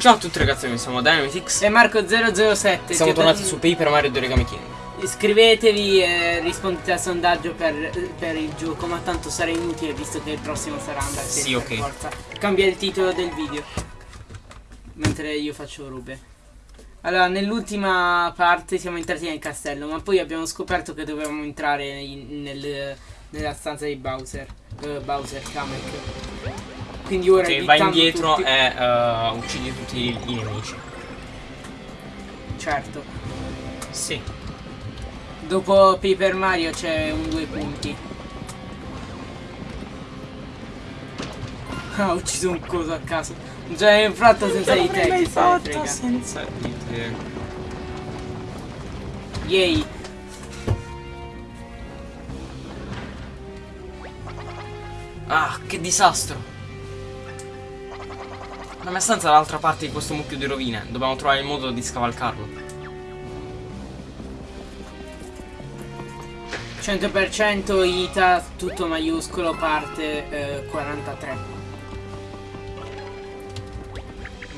Ciao a tutti ragazzi, noi siamo Dynamitix e Marco007 Siamo tornati su Paper Mario 2 Origami King Iscrivetevi e rispondete al sondaggio per, per, il gioco Ma tanto sarà inutile visto che il prossimo sarà andare Sì, ok. forza. Cambia il titolo del video. Mentre io faccio rube. Allora, nell'ultima parte siamo entrati nel castello Ma poi abbiamo scoperto che dovevamo entrare in, nel, nella stanza di Bowser uh, Bowser Kamek quindi ora Che va indietro tutti... e uh, uccidi tutti i nemici. Certo. Sì. Dopo Paper Mario c'è un due punti. Ah, ho ucciso un coso a caso. Già è infratto senza di te. Che fatto senza di te. Yay. Ah, che disastro. La mia stanza è dall'altra parte di questo mucchio di rovine. Dobbiamo trovare il modo di scavalcarlo. 100% ITA, tutto maiuscolo, parte eh, 43.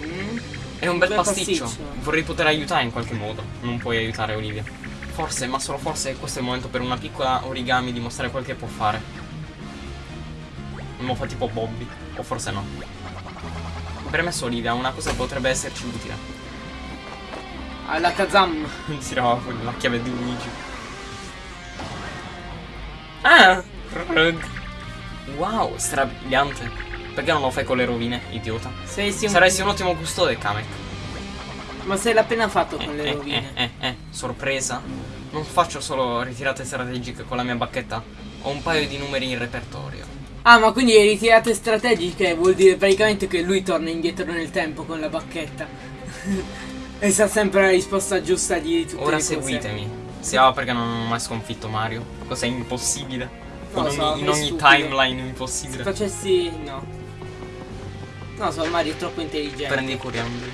Mm. È un bel pasticcio. pasticcio. Vorrei poter aiutare in qualche modo. Non puoi aiutare Olivia. Forse, ma solo forse questo è il momento per una piccola origami dimostrare quel che può fare. Non fa tipo Bobby. O forse no. Premesso Olivia, una cosa potrebbe esserci utile. Alla Kazam. Tirava fuori la chiave di Luigi. Ah! Wow, strabiliante. Perché non lo fai con le rovine, idiota? Sei un... Saresti un ottimo custode, Kamek. Ma sei l'ha appena fatto con eh, le eh, rovine. Eh, eh, eh, sorpresa. Non faccio solo ritirate strategiche con la mia bacchetta. Ho un paio di numeri in repertorio. Ah, ma quindi le ritirate strategiche vuol dire praticamente che lui torna indietro nel tempo con la bacchetta. e sa sempre la risposta giusta di tutte Ora le cose. seguitemi. Oh, perché non ho mai sconfitto Mario. Cosa è impossibile. No, in, so, in ogni timeline impossibile. Se facessi. no. No, so, Mario è troppo intelligente. Prendi i coriandoli.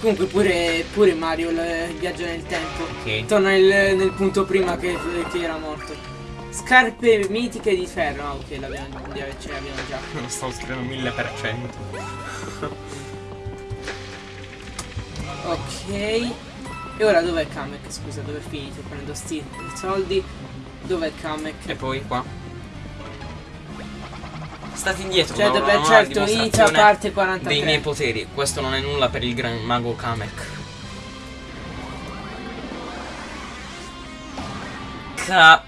Comunque pure, pure Mario il viaggio nel tempo. Ok. Torna nel, nel punto prima che, che era morto. Scarpe mitiche di ferro. Ah, ok, l'abbiamo ce l'abbiamo già. Non stavo scrivendo 1000%. ok. E ora dov'è Kamek? Scusa, dove è finito? Prendo sti soldi. Dov'è Kamek? E poi qua. State indietro. Cioè, dove certo, inizia parte 43. Dei miei poteri. Questo non è nulla per il gran mago Kamek. Ka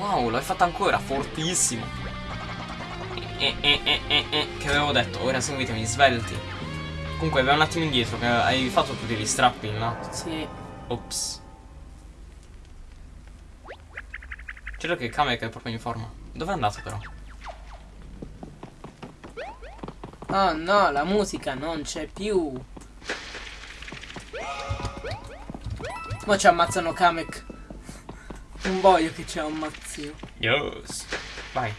Wow, l'hai fatta ancora, fortissimo. Eh, eh, eh, eh, eh, che avevo detto, ora seguitemi, svelti. Comunque, vai un attimo indietro, che hai fatto tutti gli strappi, no? Sì. Ops. Credo che Kamek è proprio in forma. Dove è andato però? Oh no, la musica non c'è più. Mo ci ammazzano Kamek. Non voglio che c'è un mazzio. Yes. Vai.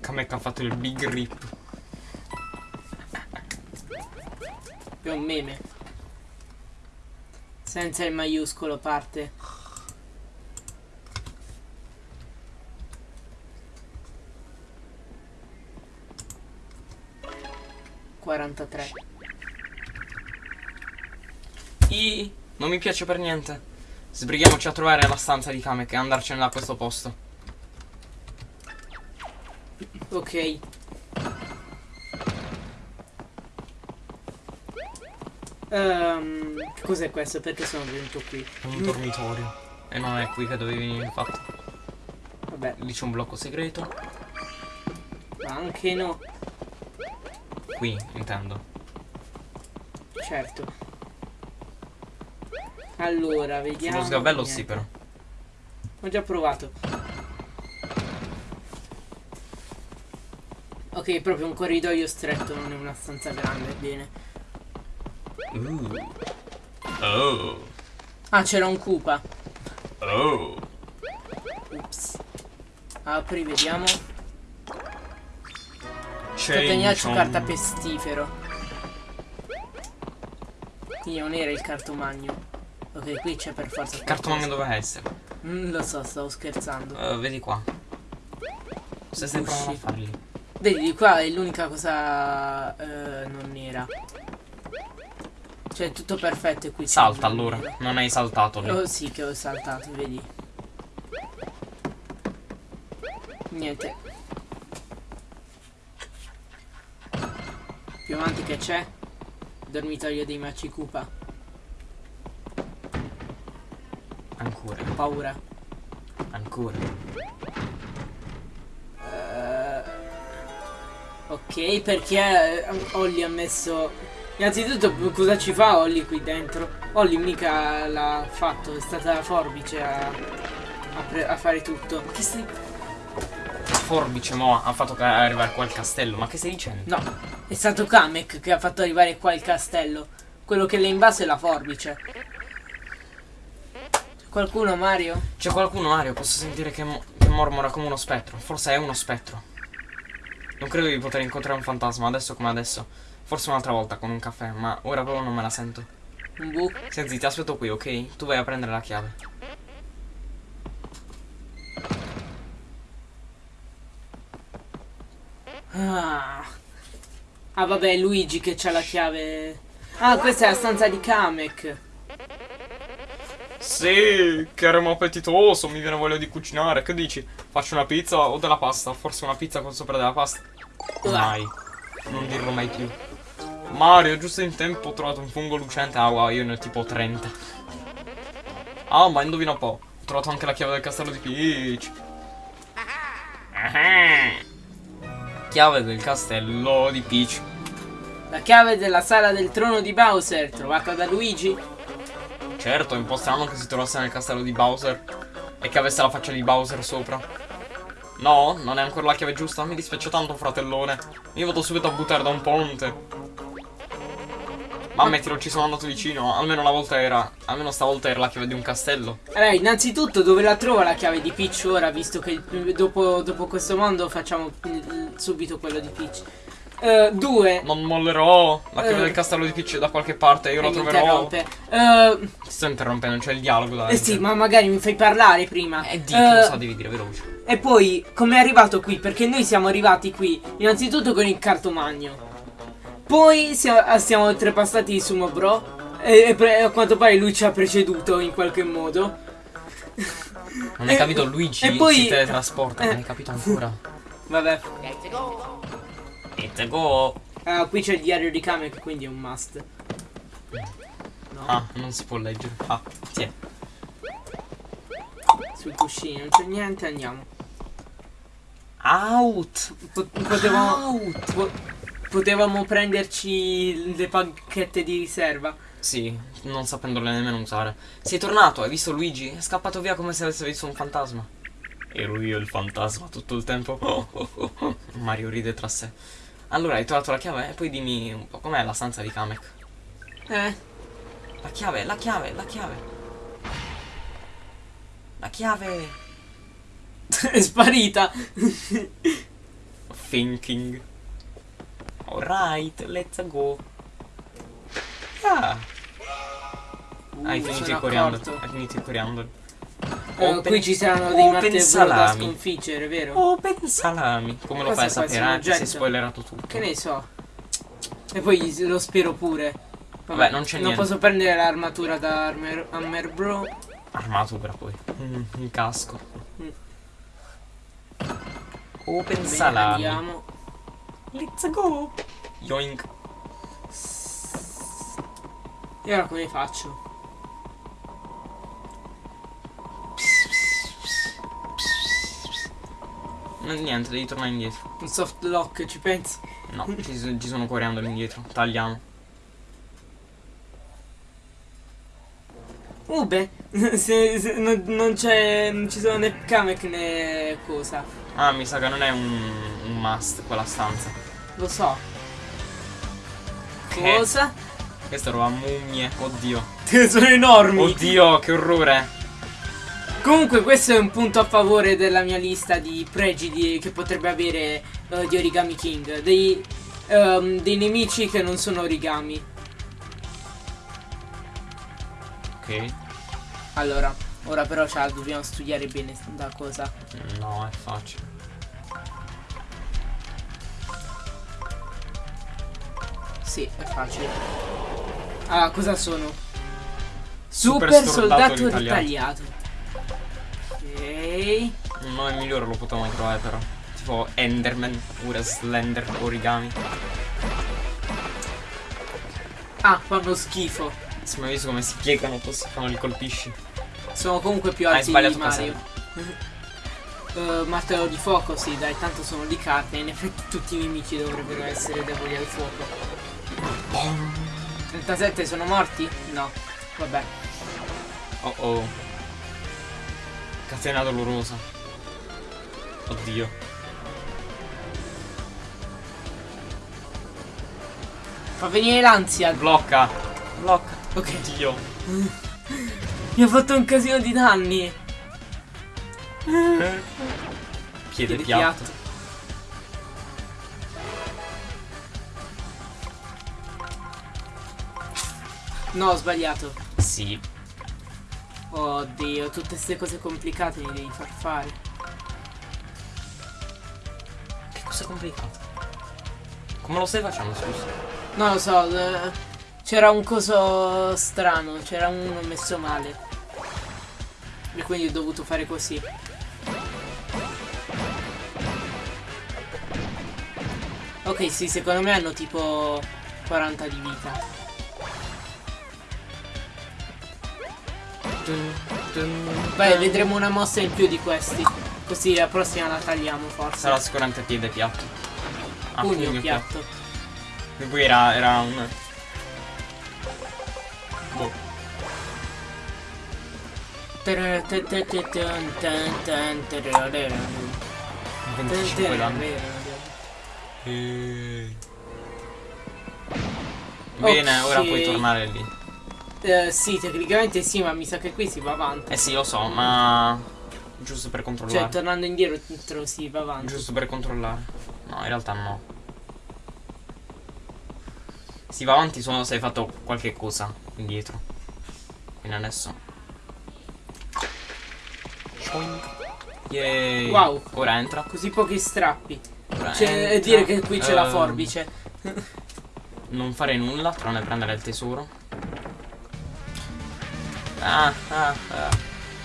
Kamek ha fatto il big rip. È un meme. Senza il maiuscolo parte. 43. I non mi piace per niente. Sbrighiamoci a trovare la stanza di Kamek e andarcene da questo posto. Ok. Um, cos'è questo? Perché sono venuto qui? Un dormitorio. E non è qui che dovevi venire infatti. Vabbè. Lì c'è un blocco segreto. Ma anche no. Qui, intendo. Certo. Allora, vediamo. Sullo sgabello niente. sì, però. Ho già provato. Ok, proprio un corridoio stretto, non è una stanza grande, bene. Uh. Oh. Ah, c'era un Koopa. Oh. Ups. Apri, vediamo. Scagnaccio carta pestifero. Quindi non era il cartomagno. Ok, qui c'è per forza. Il cartomagno doveva essere. Mm, lo so, stavo scherzando. Eh, vedi qua. Se stai provando a farli. Vedi, di qua è l'unica cosa eh, non nera. Cioè, tutto perfetto e qui c'è Salta allora. Non hai saltato lì. Oh sì, che ho saltato, vedi. Niente. Più avanti che c'è? Dormitorio dei Maci Koopa. Ancora. Paura. Ancora. Eh, ok, perché eh, Olli ha messo... Innanzitutto cosa ci fa Olli qui dentro? Olli mica l'ha fatto, è stata la forbice a, a, a fare tutto. Ma che stai. Forbice mo ha fatto arrivare qua al castello. Ma che stai dicendo? No, è stato Kamek che ha fatto arrivare qua il castello. Quello che l'ha invaso è la forbice. C'è qualcuno, Mario? C'è qualcuno, Mario? Posso sentire che, mo- che mormora come uno spettro. Forse è uno spettro. Non credo di poter incontrare un fantasma adesso come adesso. Forse un'altra volta con un caffè, ma ora proprio non me la sento. Un? Senti, ti aspetto qui, ok? Tu vai a prendere la chiave. Ah. Ah, vabbè, è Luigi che c'ha la chiave. Ah, questa è la stanza di Kamek. Sì, che eremo appetitoso, mi viene voglia di cucinare. Che dici? Faccio una pizza o della pasta? Forse una pizza con sopra della pasta? Mai. Non dirlo mai più. Mario, giusto in tempo ho trovato un fungo lucente. Ah, wow, io ne ho tipo 30. Ah, ma indovina un po'. Ho trovato anche la chiave del castello di Peach. Ah. Chiave del castello di Peach. La chiave della sala del trono di Bowser, trovata da Luigi. Certo, è un po' strano che si trovasse nel castello di Bowser e che avesse la faccia di Bowser sopra. No, non è ancora la chiave giusta. Mi dispiace tanto, fratellone. Io vado subito a buttare da un ponte. Ma ammettilo, ci sono andato vicino. Almeno una volta era. Almeno stavolta era la chiave di un castello. Allora, innanzitutto dove la trova la chiave di Peach ora, visto che eh, dopo, dopo questo mondo facciamo eh, subito quello di Peach. Eh, due. Non mollerò. La chiave Eh. del castello di Peach da qualche parte. Io la mi troverò. interrompe. Eh, Ti sto interrompendo, c'è il dialogo da eh sì, ma magari mi fai parlare prima. Eh, di, Eh, lo so, devi dire veloce. E poi, come è arrivato qui? Perché noi siamo arrivati qui, innanzitutto con il cartomagno. Poi siamo, siamo oltrepassati il sumo bro. E, e a quanto pare lui ci ha preceduto in qualche modo. Non hai capito, Luigi e poi- si teletrasporta. eh. Non hai capito ancora. Vabbè. It's a go. Ah, qui c'è il diario di Kamek, quindi è un must. No, Ah, non si può leggere. Ah, tiè. sui cuscini non c'è niente, andiamo. Out. Po- potevamo, Out. po- potevamo prenderci le pacchette di riserva. Sì, non sapendole nemmeno usare. Sei tornato, hai visto Luigi? È scappato via come se avesse visto un fantasma. Ero io il fantasma tutto il tempo. Oh, oh, oh, oh. Mario ride tra sé. Allora, hai trovato la chiave? E poi dimmi un po' com'è la stanza di Kamek. Eh, La chiave, la chiave, la chiave. La chiave. è sparita. Thinking. Alright, let's go. Ah. Hai Uh, finito sono il coriandolo. Hai finito il coriandolo. Eh, Open- qui ci saranno dei martebro da sconfiggere, vero? Open salami. Come lo Cosa fai a è sapere? Eh, ti sei oggetto? spoilerato tutto. Che ne so. E poi lo spero pure. Vabbè, non c'è Non niente. posso prendere l'armatura da Armer, Hammer Bro. Armatura poi. Mm, un casco. Mm. Open Bene, salami. andiamo. Let's go. Yoink. E ora come faccio? Niente, devi tornare indietro. Un soft lock, ci pensi? No, ci, ci sono coriandoli indietro. Tagliamo. Uh beh, se, se- non, non c'è. Non ci sono né Kamek né cosa. Ah, mi sa che non è un, un must quella stanza. Lo so. Che? Cosa? Questa roba mummie. Oddio. sono enormi. Oddio, che orrore. Comunque questo è un punto a favore della mia lista di pregi di- che potrebbe avere eh, di Origami King. Dei, ehm, dei nemici che non sono origami. Ok. Allora, Ora però ce la dobbiamo studiare bene da cosa. No, è facile. Sì, è facile. Ah, cosa sono? Super Super, soldato soldato ritagliato. ritagliato. Ok. Un nome migliore lo potevamo trovare però. Tipo Enderman oppure Slender Origami. Ah, fanno schifo. Se mai visto come si piegano così quando li colpisci. Sono comunque più Hai alti di sbagliato Mario. Uh, martello di fuoco, sì, dai, tanto sono di carne. In effetti tutti i nemici dovrebbero essere deboli al fuoco. 37 sono morti? No. Vabbè. Oh oh. Catena dolorosa. Oddio. Fa venire l'ansia. Blocca. Blocca. Ok. Oddio. Mi ha fatto un casino di danni. Piede Piede piatto. No, ho sbagliato. Sì. Oddio, tutte queste cose complicate mi devi far fare. Che cosa complicato? Come lo stai facendo, scusa? Non lo so, c'era un coso strano, c'era uno messo male. E quindi ho dovuto fare così. Ok, sì, secondo me hanno tipo 40 di vita. Beh, vedremo una mossa in più di questi. Così la prossima la tagliamo forse. Sarà sicuramente piede piatto. Ah, Pugno piatto. E poi era, era un... Boh. Bene, 25 danni. Eh. Bene, ora puoi tornare lì. Eh, sì, tecnicamente sì, ma mi sa che qui si va avanti. Eh sì, lo so, ma... Giusto per Cioè, controllare. tornando indietro si va avanti. Giusto per controllare. No, in realtà no. Si va avanti solo se hai fatto qualche cosa indietro. Quindi adesso. Yay. Wow. Ora entra. Così pochi strappi. Ora Cioè, entra. dire che qui c'è la Ehm, forbice. Non fare nulla, tranne prendere il tesoro. Ah, ah, ah.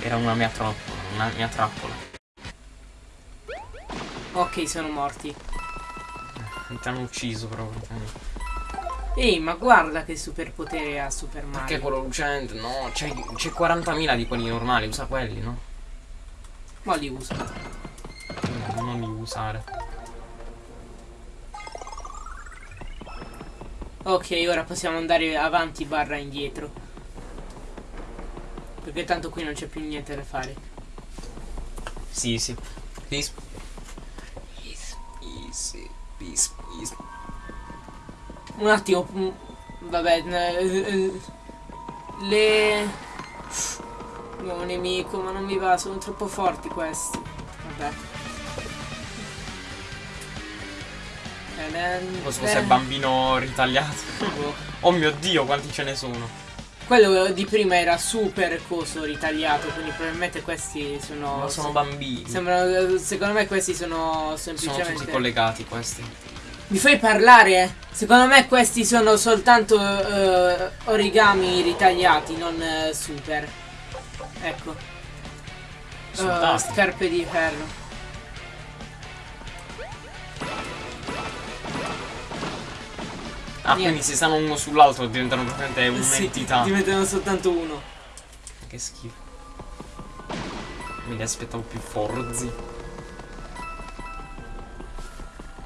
Era una mia, tro- una mia trappola. Ok, sono morti. Ti hanno ucciso proprio. Ehi, ma guarda che superpotere ha Super Mario. Perché quello lucente? No, c'è, c'è 40.000 di quelli normali, usa quelli, no? Ma li uso. No, Non li usare. Ok, ora possiamo andare avanti barra indietro. Perché tanto qui non c'è più niente da fare. Sì, sì. Peace. Peace, peace, peace, peace. Un attimo. mm, Vabbè. eh, eh, Le... Nuovo nemico, ma non mi va, sono troppo forti questi. Vabbè. E fosse eh, il bambino ritagliato. boh. Oh mio dio, quanti ce ne sono. Quello di prima era super coso ritagliato, quindi probabilmente questi sono... Ma sono bambini. Sembrano, secondo me questi sono Sono semplicemente... tutti collegati questi. Mi fai parlare? Secondo me questi sono soltanto eh, origami ritagliati, non eh, super. Ecco. Eh, Soldati. scarpe di ferro. Ah, Niente. quindi se stanno uno sull'altro diventano praticamente Sì, un'entità. diventano soltanto uno. Che schifo. Me li aspettavo più forzi.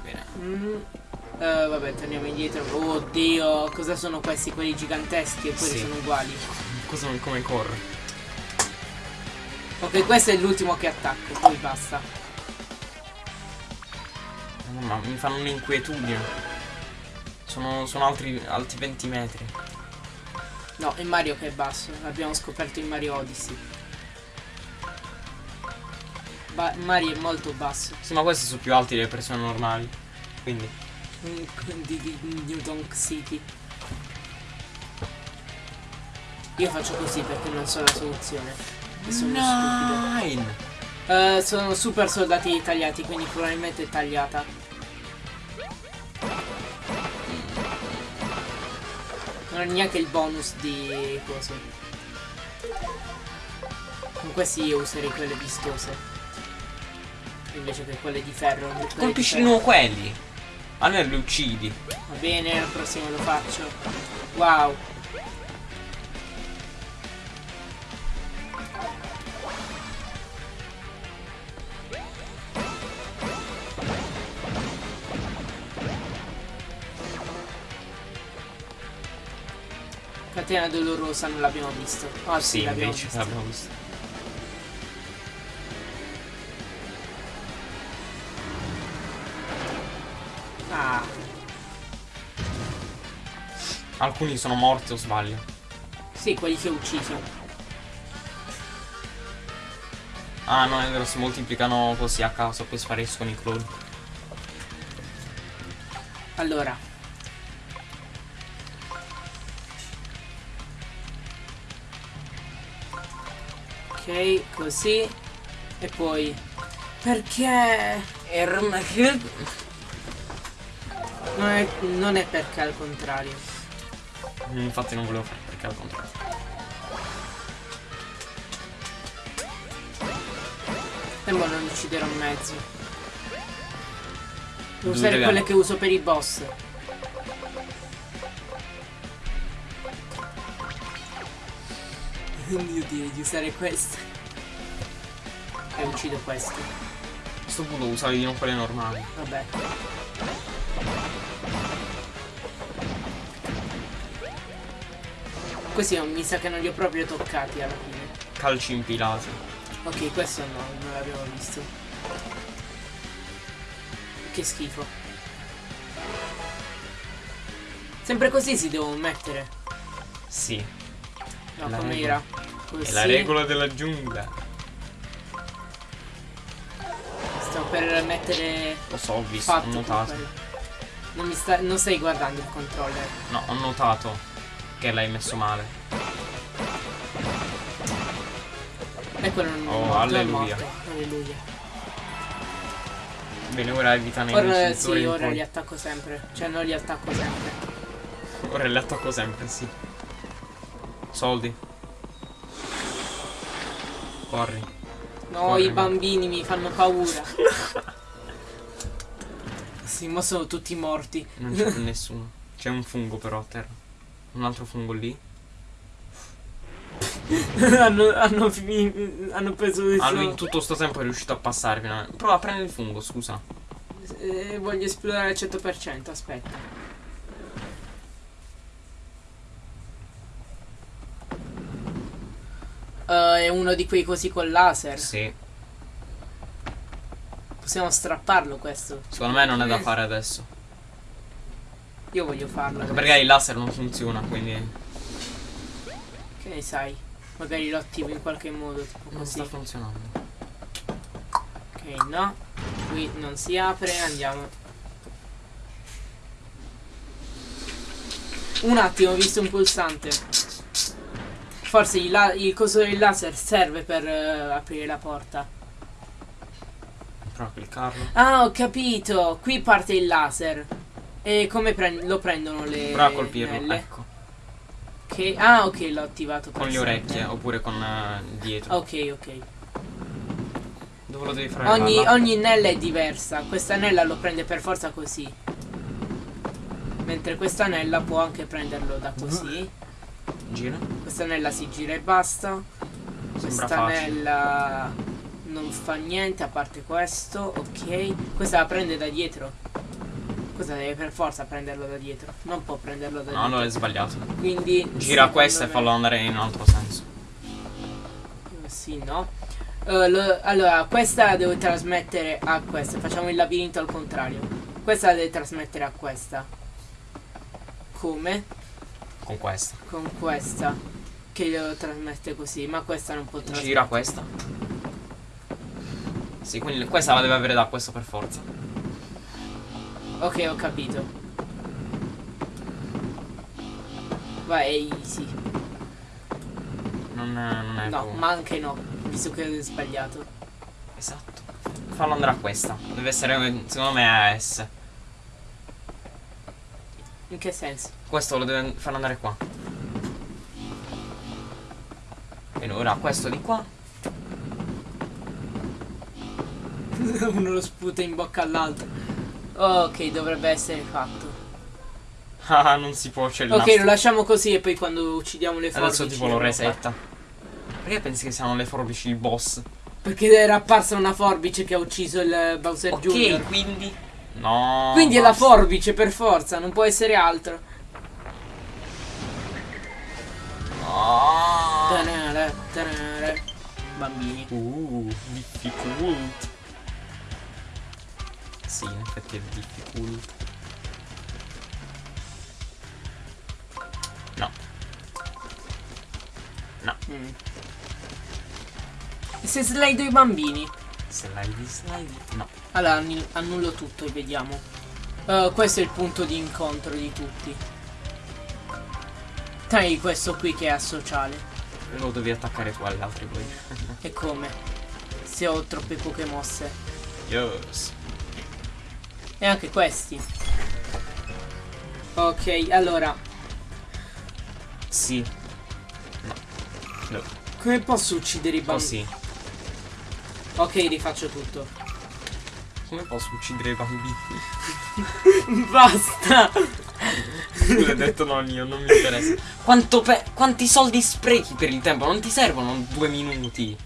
Bene. Mm. Eh, vabbè, torniamo indietro. Oddio, cosa sono questi? Quelli giganteschi e quelli Sì. sono uguali. Cosa, come corre? Ok, questo è l'ultimo che attacco, poi basta. Ma mi fanno un'inquietudine. Sono, sono altri, altri 20 metri. No, è Mario che è basso, l'abbiamo scoperto in Mario Odyssey. Ba- Mario è molto basso. Sì, ma questi sono più alti delle persone normali. Quindi. Di, di Newton City. Io faccio così perché non so la soluzione. E sono stupido. Nine. Eh, sono super soldati tagliati, quindi probabilmente è tagliata. Non ha neanche il bonus di cose. Con questi io userei quelle vistose. Invece che quelle di ferro. Colpisci di nuovo quelli. Almeno li uccidi. Va bene, al prossimo lo faccio. Wow. Catena dolorosa non l'abbiamo visto. Ah sì, Sì, l'abbiamo visto. l'abbiamo visto. Ah, Alcuni sono morti o sbaglio. sì, quelli che ho ucciso. Ah no, è vero, si moltiplicano così a caso, poi spariscono i cloni. Allora. Ok, così. E poi... Perché... Erm... Non è, non è perché al contrario. Infatti non volevo fare perché al contrario. E mo non ucciderò in mezzo. Devo usare quelle che uso per i boss. Io direi di usare queste. E uccido questi. A questo punto usavi di non quelle normali. Vabbè. Questi non, mi sa che non li ho proprio toccati alla fine. Calci impilati. Ok, questo no, non l'abbiamo visto. Che schifo. Sempre così si devono mettere. Sì. No, La come regola. era? Così. È la regola della giungla. Sto per mettere Lo so, ho visto, ho notato. Non, mi sta, non stai guardando il controller. No, ho notato che l'hai messo male. E quello non Oh, è morto, è alleluia. morto. Alleluia. Bene, ora evita nemici. Ora sì, ora li attacco sempre. Cioè non li attacco sempre. Ora li attacco sempre, sì. Soldi. Corri. No, Corri, i ma- bambini mi fanno paura. sì, ma sono tutti morti. Non c'è più nessuno. C'è un fungo però a terra. Un altro fungo lì. hanno, hanno, hanno preso il suo- in tutto sto tempo è riuscito a passare finalmente. Prova a prendere il fungo, scusa. Eh, voglio esplorare al 100%, aspetta. Eh, è uno di quei così col laser. Sì. Possiamo strapparlo questo. Secondo me non è da fare adesso. Io voglio farlo. Anche perché il laser non funziona, quindi Che ne sai? Magari lo attivo in qualche modo. Tipo non così. sta funzionando. Ok, no. Qui non si apre, andiamo. Un attimo, ho visto un pulsante. Forse il, la- il coso del laser serve per eh, aprire la porta. Prova a cliccarlo. Ah, ho capito. Qui parte il laser. E come pren- lo prendono le Prova a colpirlo, nelle? ecco. Ok, Ah, ok, l'ho attivato. Con le orecchie oppure con eh, dietro. Ok, ok. Dove lo devi fare? Ogni, ogni nella è diversa. Questa nella lo prende per forza così. Mentre questa nella può anche prenderlo da così. Gira. Questa nella si gira e basta. Sembra Questa facile. nella non fa niente a parte questo. Ok. Questa la prende da dietro. Questa deve per forza prenderlo da dietro. Non può prenderlo da No, dietro. allora è sbagliato. Quindi. Gira questa e me- fallo andare in un altro senso. Sì, no. Eh, lo- allora, questa la devo trasmettere a questa. Facciamo il labirinto al contrario. Questa la deve trasmettere a questa. Come? Con questa. Con questa. Che lo trasmette così, ma questa non può trasmettere. Gira questa. Sì, quindi questa la deve avere da questo per forza. Ok, ho capito. Vai, è easy. Non, non è No, proprio- ma anche no. visto che ho sbagliato. Esatto. Fallo andare a questa. Deve essere, secondo me, a S. In che senso? Questo lo deve far andare qua. E ora questo di qua. Uno lo sputa in bocca all'altro. Ok, dovrebbe essere fatto. Ah, non si può, c'è il Ok, lo lasciamo così e poi quando uccidiamo le forbici. Adesso tipo lo resetta. Perché pensi che siano le forbici il boss? Perché era apparsa una forbice che ha ucciso il Bowser Ok, Jr. quindi. No. Quindi è la basta. forbice per forza, non può essere altro. No. Tanara, tanara. Bambini. Uh, difficult. Sì, in effetti è difficult. No. No. Mm. Se slido i bambini? Slide, slide. No. Allora annullo tutto e vediamo. Uh, questo è il punto di incontro di tutti. Dai questo qui che è asociale. Lo devi attaccare tu agli altri poi. E come? Se ho troppe poche mosse. yes. E anche questi. Ok, allora. Sì. No. No. Come posso uccidere i bambini? Così. Ok, rifaccio tutto. Come posso uccidere i bambini? Basta! L'ho detto non io, non mi interessa. Quanto pe- quanti soldi sprechi per il tempo? Non ti servono due minuti.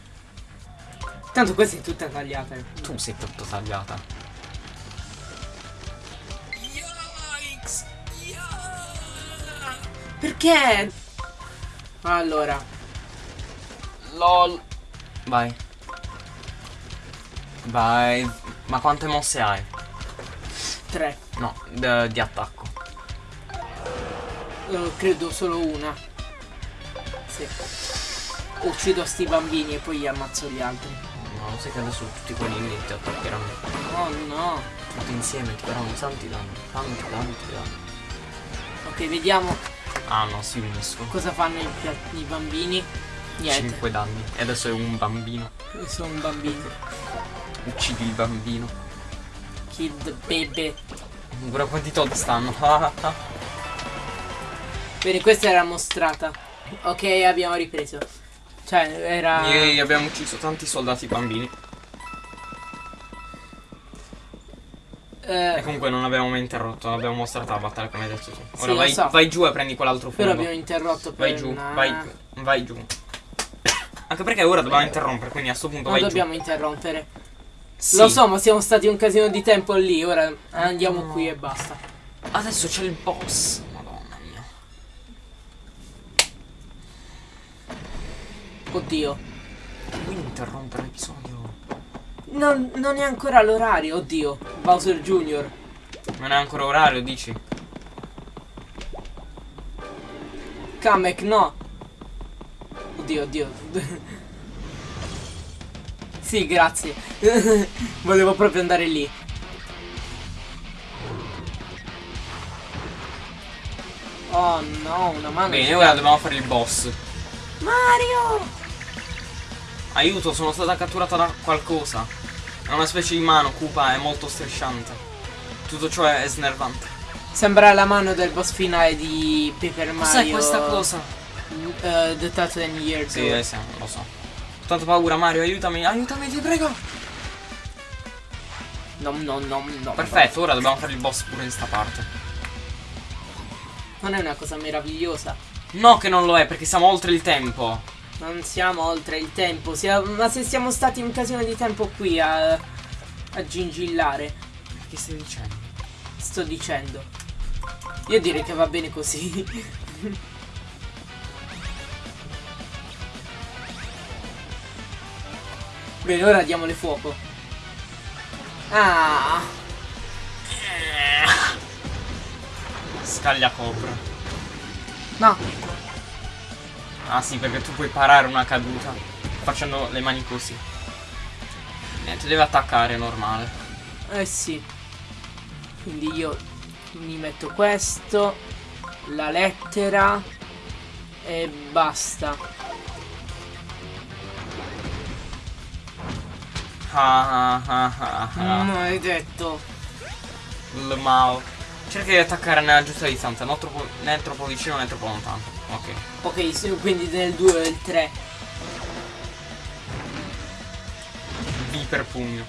Tanto questa è tutta tagliata. Tu sei tutto tagliata. Yikes! Perché? Allora, LOL. Vai. Vai. Ma quante mosse hai? tre. No, d- di attacco. Eh, credo solo una. Sì. Uccido sti bambini e poi ammazzo gli altri. No, sai che adesso tutti quelli lì ti attaccheranno. Oh no. Tutti insieme ti faranno tanti danni. Tanti, tanti danni. Ok, vediamo Ah no, si uniscono. cosa fanno i, i bambini. Niente, 5 danni. E adesso è un bambino. sono un bambino. Uccidi il bambino. The baby. Guarda quanti Todd stanno. Bene, questa era mostrata. Ok, abbiamo ripreso. Cioè, era... Ieri abbiamo ucciso tanti soldati bambini. E eh, comunque non abbiamo mai interrotto. Abbiamo mostrato la battaglia come hai detto tu. Sì, Ora lo vai, so. vai giù e prendi quell'altro però fondo. abbiamo interrotto per Vai giù, una- vai, vai giù. Anche perché ora dobbiamo interrompere, quindi a sto punto Non vai dobbiamo interrompere. Sì. Lo so, ma siamo stati un casino di tempo lì. Ora andiamo No. qui e basta. Adesso c'è il boss. Madonna mia. Oddio. Vuoi interrompere l'episodio? Non, non è ancora l'orario, oddio. Bowser Jr. Non è ancora orario, dici? Kamek, no. Oddio, oddio. sì, grazie. Volevo proprio andare lì. Oh no, una mano. Bene, ora dobbiamo fare il boss. Mario! Aiuto, sono stata catturata da qualcosa. È una specie di mano cupa e molto strisciante. Tutto ciò è snervante. Sembra la mano del boss finale di Paper Mario. Cos'è questa cosa? Uh, the Thousand Years. Sì, eh, sì, lo so. Ho tanta paura, Mario, aiutami, aiutami, ti prego. No, no, no, no. Perfetto, ora dobbiamo fare il boss pure in sta parte. Non è una cosa meravigliosa. No che non lo è, perché siamo oltre il tempo. Non siamo oltre il tempo. sia- ma se siamo stati un casino di tempo qui a, a gingillare, Che stai dicendo? sto dicendo. Io direi che va bene così. Bene, ora diamole fuoco. Ah, Scaglia copra. no. Ah sì, perché tu puoi parare una caduta facendo le mani così. Niente, deve attaccare, normale. Eh sì. Quindi io mi metto questo, la lettera e basta. Ah ah ah ah. Maledetto. Il Mao. Cerca di attaccare nella giusta distanza, non troppo, né troppo vicino né troppo lontano. Ok. Ok, sì, quindi nel 2 e il 3. V per pugno.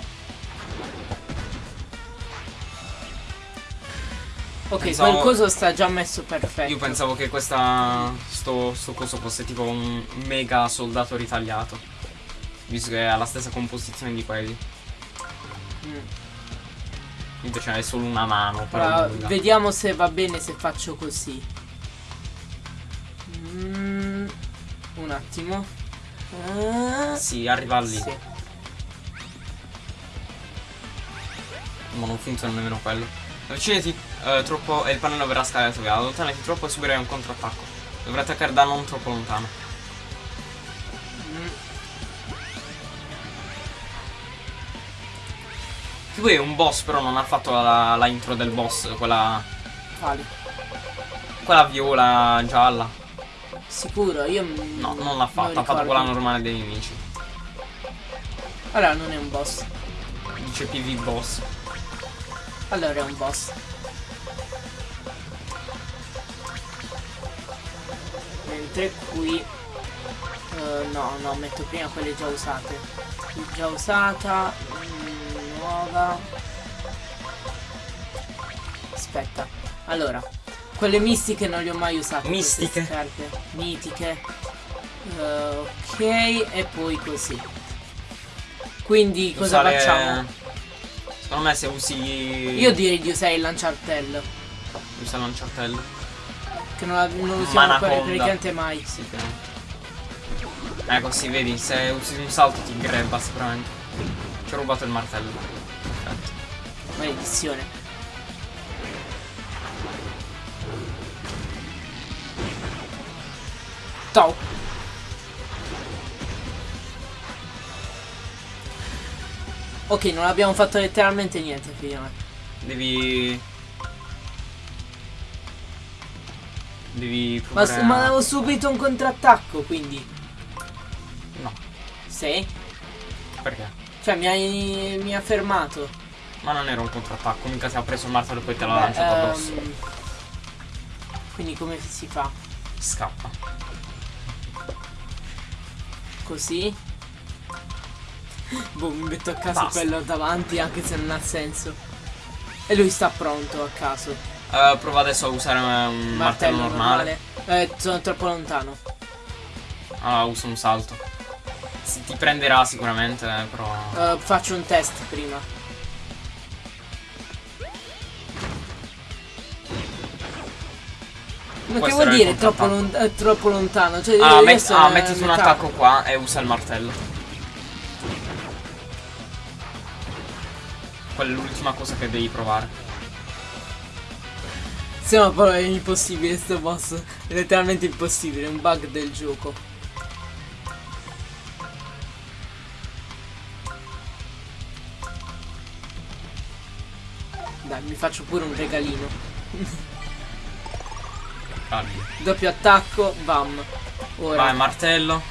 Ok, Pensavo- qualcosa sta già messo perfetto. Io pensavo che questa. Sto, sto coso fosse tipo un mega soldato ritagliato. Visto che ha la stessa composizione di quelli. Mm. Invece è solo una mano. Però Ora, lunga. vediamo se va bene se faccio così. Mm, un attimo. Ah, Sì, arriva lì. sì. Ma non funziona nemmeno quello. Avvicinati eh, troppo e il pannello verrà scaricato via. Allontanati troppo e subirai un controattacco. Dovrai attaccare da non troppo lontano. Mm, Che poi è un boss, però non ha fatto la, la intro del boss, quella. quali? quella viola gialla. Sicuro, io No, non l'ha fatta, ha fatto quella normale dei nemici. Allora non è un boss. Dice PV boss. Allora è un boss. Mentre qui eh, no, no, metto prima quelle già usate. Già usata, mm, nuova. Aspetta. Allora, quelle mistiche non le ho mai usate. Mistiche? Mitiche. Eh, ok, e poi così. Quindi cosa Usare- facciamo? Secondo me se usi. Io direi di usare il lanciartello. Usa il lanciartello. Che non, la- non usiamo praticamente mai. Sì, che. Ecco, sì, vedi, se usi un salto ti grabba sicuramente. Ci ho rubato il martello. Maledizione. Ciao. Ok, non abbiamo fatto letteralmente niente prima. Devi. Devi Ma, provare. ma a- avevo subito un contrattacco, quindi. No, Sì? perché? Cioè mi hai, mi ha fermato. Ma non era un contrattacco, mica ti ha preso il martello e poi te l'ha lanciato addosso. ehm, Quindi come si fa? Scappa. Così? Boh, mi metto a caso Basta. quello davanti anche se non ha senso. E lui sta pronto a caso. Eh, prova adesso a usare un martello, normale. Eh, sono troppo lontano. Ah, usa un salto. Si- ti prenderà sicuramente, eh, però. Eh, faccio un test prima. Ma che vuol dire troppo, contrattacco. lon- eh, troppo lontano? Cioè, Ah, met- ah, a mettiti un attacco qua e usa il martello. Quella è l'ultima cosa che devi provare. Sì, ma però è impossibile sto boss. È letteralmente impossibile, è un bug del gioco. Dai, mi faccio pure un regalino. Calmi. Doppio attacco, bam. Ora, Vai, martello.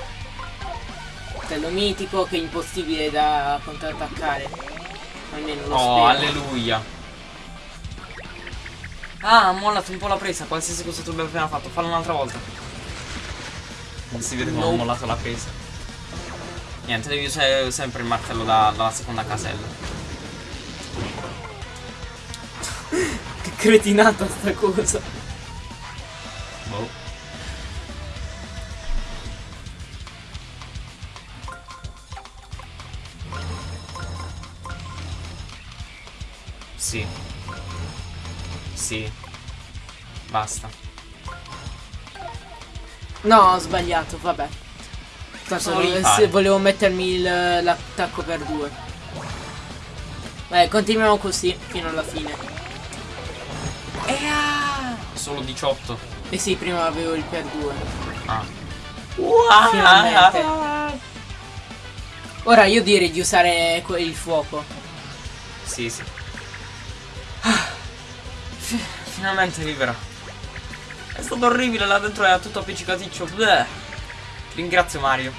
coltello mitico che è impossibile da contrattaccare. Almeno lo Oh, spero. alleluia. Ah, ha mollato un po' la presa, qualsiasi cosa tu abbia appena fatto. Fallo un'altra volta. Non si vede come ho Nope. mollato la presa. Niente, devi usare sempre il martello da- dalla seconda casella. Che cretinata sta cosa. Sì. Sì. Basta. No, ho sbagliato, vabbè. Tanto volevo mettermi l'attacco per due. Beh, continuiamo così fino alla fine. Solo 18. Eh sì, prima avevo il per due. Ah. Finalmente. Ora io direi di usare il fuoco. Sì, sì. Finalmente libera. È stato orribile, là dentro era tutto appiccicaticcio. Bleh. Ringrazio Mario.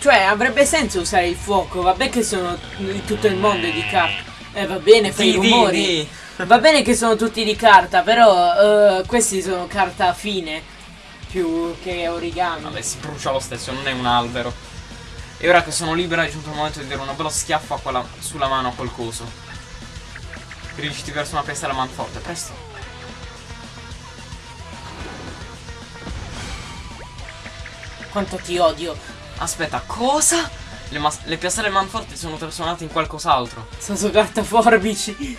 Cioè, avrebbe senso usare il fuoco. Vabbè che sono di tutto il mondo di carta. Eh, va bene, fai Di, di, rumori. di. Va bene che sono tutti di carta, però eh, questi sono carta fine. Più che origami. Vabbè, si brucia lo stesso, non è un albero. E ora che sono libera è giunto il momento di dare una bella schiaffa sulla mano a quel coso. Dirigiti verso una pestella manforte, presto. Quanto ti odio. Aspetta, cosa? Le, le piastrelle manforti sono trasformate in qualcos'altro. Sono su carta forbici.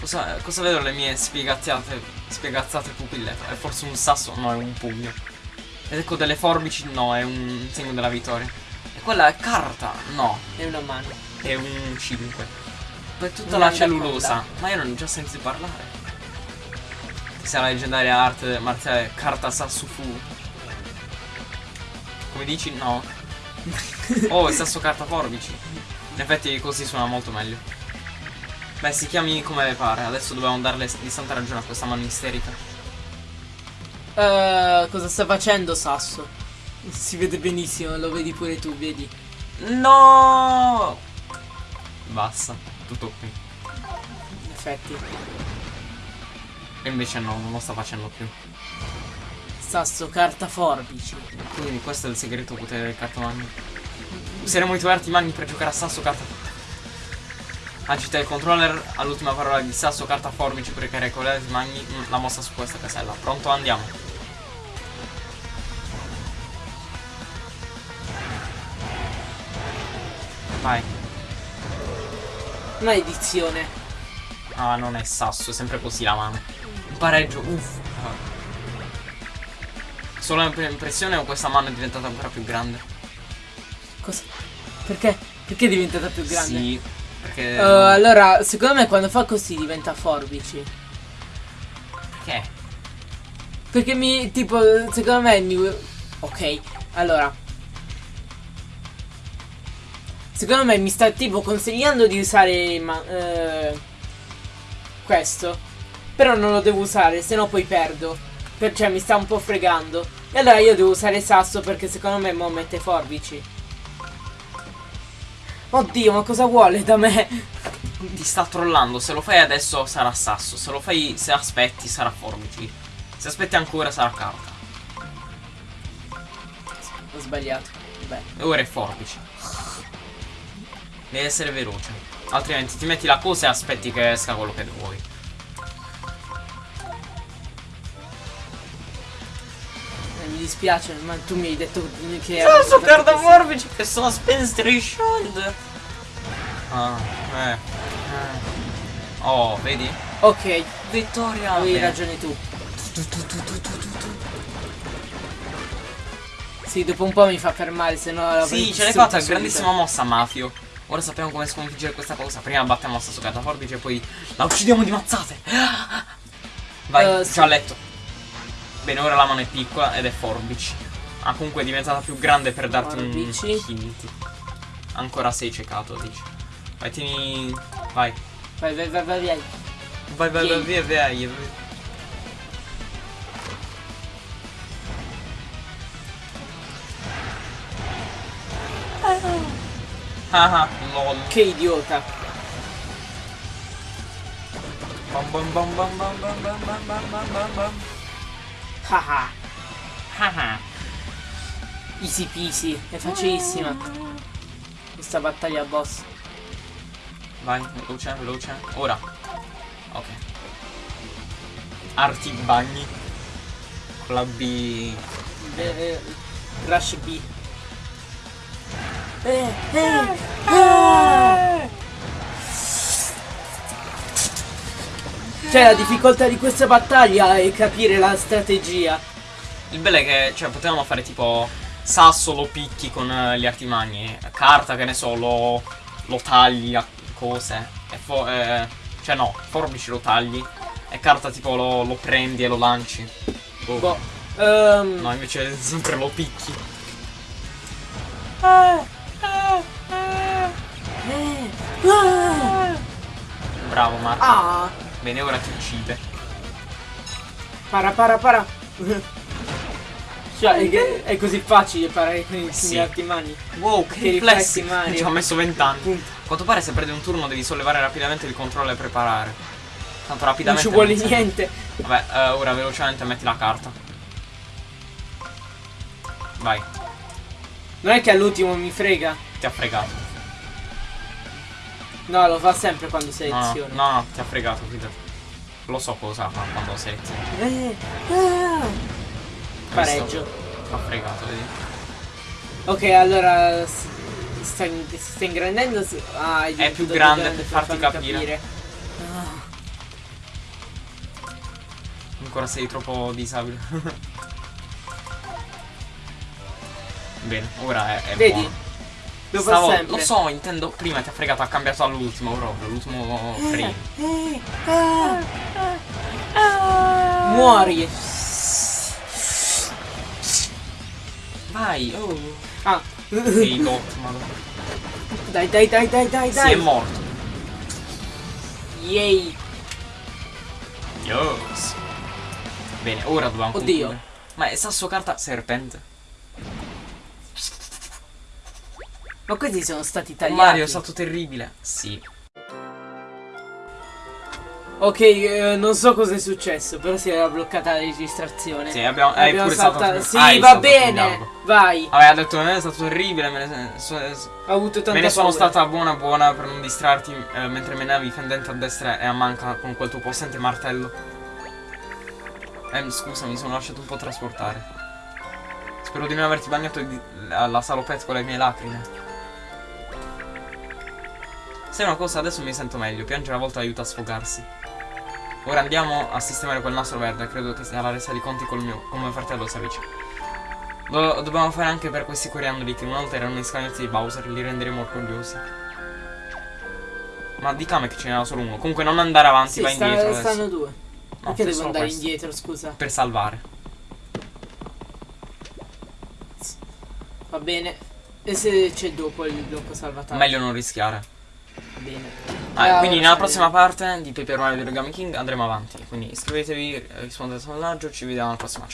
Cosa, cosa vedo le mie spiegazziate, spiegazzate pupille? È forse un sasso? No, è un pugno. Ed ecco delle forbici? No, è un segno della vittoria. E quella è carta? No, E una mano. è un 5. Poi tutta la cellulosa. Ma io non ho già sentito parlare. Chissà la leggendaria arte marziale carta Sassufu. Come dici? No. oh, è sasso carta forbici. In effetti così suona molto meglio. Beh, si chiami come le pare. Adesso dobbiamo darle di santa ragione a questa mano isterica. Eh, cosa sta facendo Sasso? Si vede benissimo, lo vedi pure tu, vedi. No! Basta, tutto qui. In effetti. E invece no, non lo sta facendo più. Sasso carta forbici. Quindi questo è il segreto potere del cartomagno. Useremo i tuoi arti magni per giocare a sasso carta. Agita il controller all'ultima parola di sasso carta forbice per caricare arti magni mm, la mossa su questa casella. Pronto? Andiamo. Vai. Maledizione. Ah, non è sasso, è sempre così la mano. Un pareggio, uff. Solo impressione o questa mano è diventata ancora più grande? Cosa? Perché? Perché è diventata più grande? Sì, perché... Eh, allora, secondo me quando fa così diventa forbici. Perché? Perché mi, tipo, secondo me mi... Ok, allora. Secondo me mi sta tipo consigliando di usare ma, eh, questo. Però non lo devo usare, se no poi perdo. Per, cioè mi sta un po' fregando. E allora io devo usare sasso perché secondo me mo mette forbici. Oddio, ma cosa vuole da me? Ti sta trollando, se lo fai adesso sarà sasso, se lo fai, se aspetti sarà forbici. Se aspetti ancora sarà carta. Ho sbagliato. Beh. E ora è forbici. Devi essere veloce. Altrimenti ti metti la cosa e aspetti che esca quello che vuoi. Eh, Mi dispiace, ma tu mi hai detto che... Sasso avevo carta forbici che sono Spenstre Shield. Ah, eh. eh. Oh, vedi? Ok, Vittoria. avevi ragione tu. Sì, dopo un po' mi fa fermare, se no Sì, ce l'hai fatta, grandissima mossa, Mafio. Ora sappiamo come sconfiggere questa cosa. Prima battiamo la sasso carta forbice e poi la uccidiamo di mazzate. Vai, Eh, sì. letto. Bene, ora la mano è piccola ed è forbici. Ah, comunque è diventata più grande per darti Forbici. un hint. Ancora sei ciecato, dici. Vai, tieni... Vai. Vai, vai, vai, vai, vai. Vai, vai, vai, Vieni. via, via, via. Ah ah, lol. Che idiota. Bam bam bam bam bam bam bam bam bam bam bam bam. Haha. Haha. Easy peasy. È facilissima. Questa battaglia boss. Vai, veloce, veloce. Ora. Ok. Arti bagni. Con la B. Eh, Rush B. Eh, eh, eh. Cioè la difficoltà di questa battaglia è capire la strategia. Il bello è che, cioè, potevamo fare tipo sasso lo picchi con eh, gli artimagni. Carta, che ne so, lo, lo tagli a cose. E eh, cioè no, forbici lo tagli. E carta tipo lo, lo prendi e lo lanci. Boh. Boh. ehm, No, invece sempre lo picchi. eh, ah, Bravo Marco. ah, Bene, ora ti uccide. para para para. Cioè, è, è così facile parlare con i Sì. arti mani. Wow, che Che riflessi! Mario. Ci ha messo 20 anni. A quanto pare se perdi un turno devi sollevare rapidamente il controllo e preparare. Tanto Non rapidamente. ci vuole serve. niente. Vabbè, eh, ora velocemente metti la carta. Vai, Non è che all'ultimo mi frega. ti ha fregato. No, lo fa sempre quando no, seleziona. no, no, ti ha fregato, fidati. Lo so cosa fa quando selezioni. Eh, ah. Pareggio. Ti ha fregato, vedi? Ok, allora sta, sta ingrandendo. Ah, è, più diventato grande per farti farmi capire. Ah, Ancora sei troppo disabile. Bene, ora è, è Vedi? buono. Lo Stavo- sempre. Lo so, intendo, prima ti ha fregato, ha cambiato all'ultimo proprio, l'ultimo frame. Eh, ah. Muori. Vai, oh. Ah. Sei dot, madonna. Dai, dai, dai, dai, dai, Si dai. è morto. Yay. Yes. Bene, ora dobbiamo Oddio. concludere. Ma è sasso carta serpente. Ma questi sono stati tagliati. Mario è stato terribile. Sì. Ok, eh, non so cosa è successo, però si era bloccata la registrazione. Sì, abbiamo, hai Abbiamo pure saltato. Sì, hai va bene. Vai. Vabbè, ha detto, eh, è stato terribile, me ne, so- Ho avuto tanta me ne sono paura. stata buona buona per non distrarti eh, mentre menavi fendente a destra e a manca con quel tuo possente martello. Ehm, scusa, mi sono lasciato un po' trasportare. Spero di non averti bagnato di- la, la salopette con le mie lacrime. Sai una cosa, adesso mi sento meglio, piangere a volte aiuta a sfogarsi. Ora andiamo a sistemare quel nastro verde, credo che sia la resa di conti col mio, con mio fratello Savici. Lo dobbiamo fare anche per questi coriandoli che una volta erano gli scagnozzi di Bowser, li renderemo orgogliosi. Ma di Kame che ce n'era solo uno. Comunque non andare avanti, Sì, vai sta- indietro adesso. stanno due. No, Perché devo andare questo. indietro, scusa? Per salvare. Va bene. E se c'è dopo il blocco salvataggio? Meglio non rischiare. Bene. Ah, quindi nella prossima parte di Paper Mario di Origami King andremo avanti. Quindi iscrivetevi, rispondete al sondaggio, ci vediamo alla prossima.